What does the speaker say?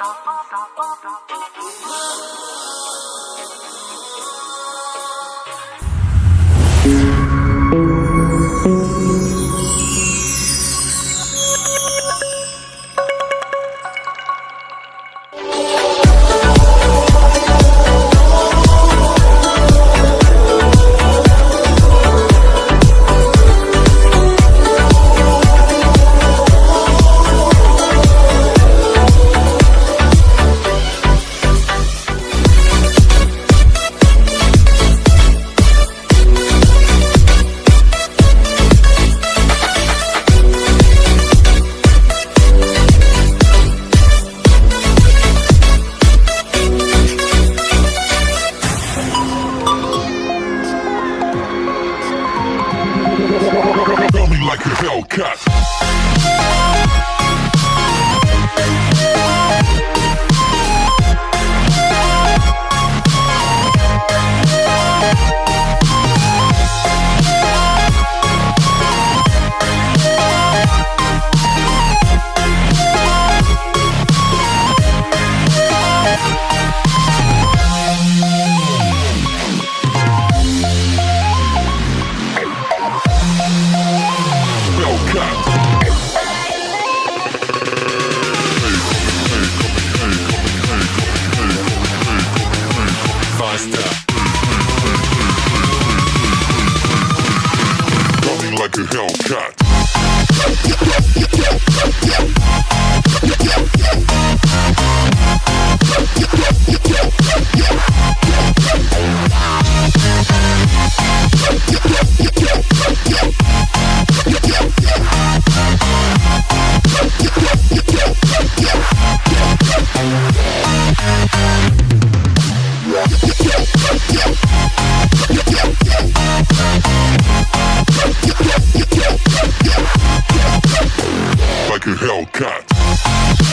Blow me like a Hellcat. Hellcat. Hellcat.